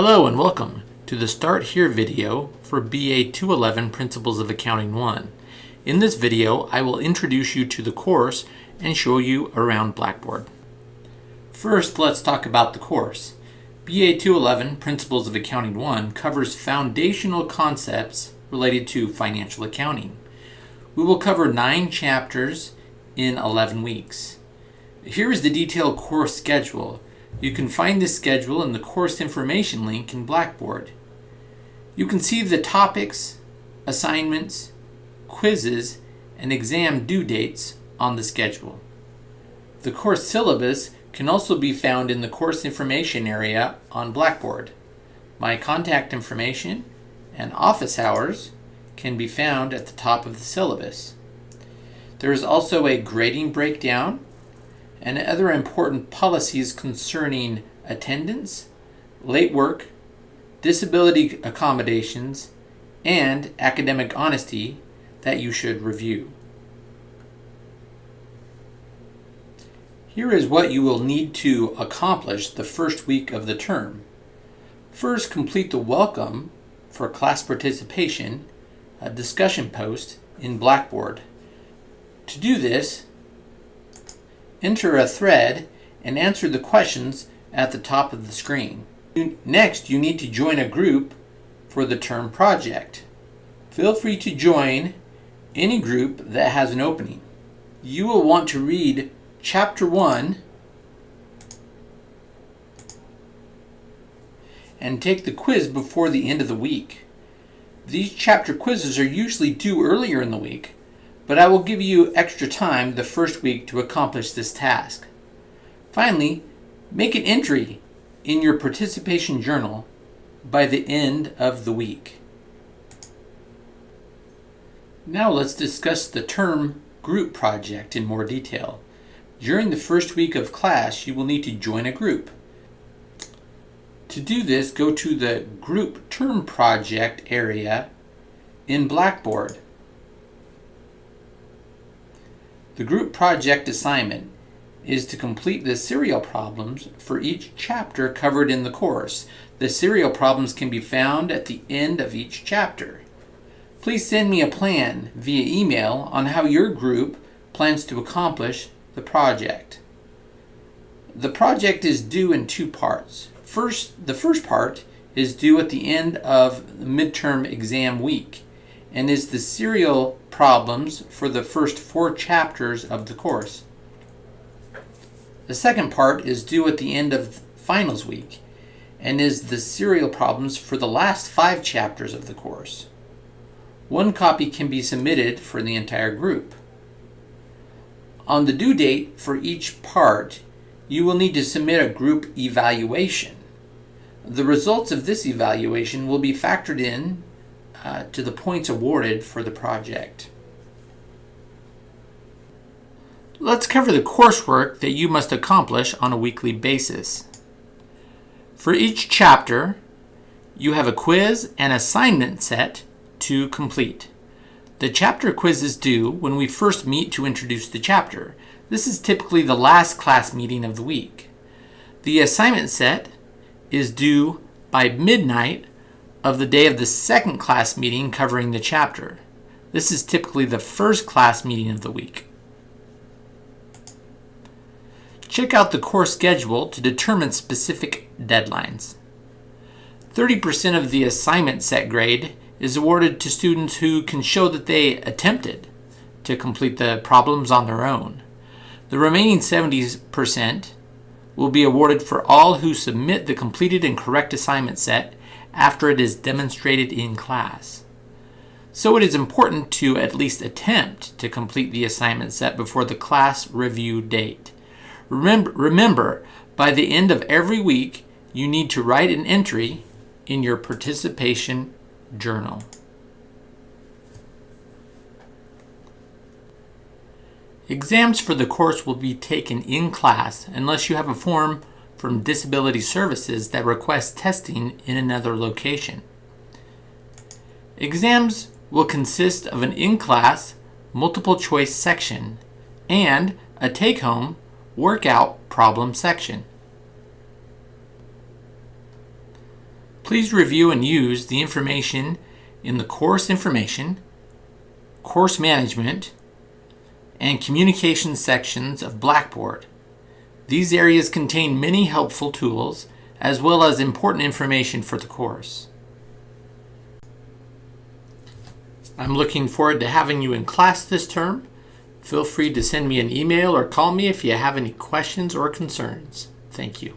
Hello and welcome to the Start Here video for BA 211 Principles of Accounting 1. In this video, I will introduce you to the course and show you around Blackboard. First, let's talk about the course. BA 211 Principles of Accounting 1 covers foundational concepts related to financial accounting. We will cover nine chapters in 11 weeks. Here is the detailed course schedule. You can find this schedule in the course information link in Blackboard. You can see the topics, assignments, quizzes, and exam due dates on the schedule. The course syllabus can also be found in the course information area on Blackboard. My contact information and office hours can be found at the top of the syllabus. There is also a grading breakdown and other important policies concerning attendance, late work, disability accommodations, and academic honesty that you should review. Here is what you will need to accomplish the first week of the term. First, complete the welcome for class participation, a discussion post in Blackboard. To do this, enter a thread and answer the questions at the top of the screen. Next, you need to join a group for the term project. Feel free to join any group that has an opening. You will want to read chapter 1 and take the quiz before the end of the week. These chapter quizzes are usually due earlier in the week, but I will give you extra time the first week to accomplish this task. Finally, make an entry in your participation journal by the end of the week. Now let's discuss the term group project in more detail. During the first week of class, you will need to join a group. To do this, go to the Group Term Project area in Blackboard. The group project assignment is to complete the serial problems for each chapter covered in the course. The serial problems can be found at the end of each chapter. Please send me a plan via email on how your group plans to accomplish the project. The project is due in two parts. First, the first part is due at the end of the midterm exam week and is the serial problems for the first four chapters of the course. The second part is due at the end of finals week and is the serial problems for the last five chapters of the course. One copy can be submitted for the entire group. On the due date for each part, you will need to submit a group evaluation. The results of this evaluation will be factored in uh, to the points awarded for the project. Let's cover the coursework that you must accomplish on a weekly basis. For each chapter, you have a quiz and assignment set to complete. The chapter quiz is due when we first meet to introduce the chapter. This is typically the last class meeting of the week. The assignment set is due by midnight of the day of the second class meeting covering the chapter. This is typically the first class meeting of the week. Check out the course schedule to determine specific deadlines. 30% of the assignment set grade is awarded to students who can show that they attempted to complete the problems on their own. The remaining 70% will be awarded for all who submit the completed and correct assignment set after it is demonstrated in class. So it is important to at least attempt to complete the assignment set before the class review date. Remember, remember, by the end of every week, you need to write an entry in your participation journal. Exams for the course will be taken in class unless you have a form from Disability Services that requests testing in another location. Exams will consist of an in-class multiple choice section and a take-home workout problem section. Please review and use the information in the course information, course management, and communication sections of Blackboard. These areas contain many helpful tools as well as important information for the course. I'm looking forward to having you in class this term. Feel free to send me an email or call me if you have any questions or concerns. Thank you.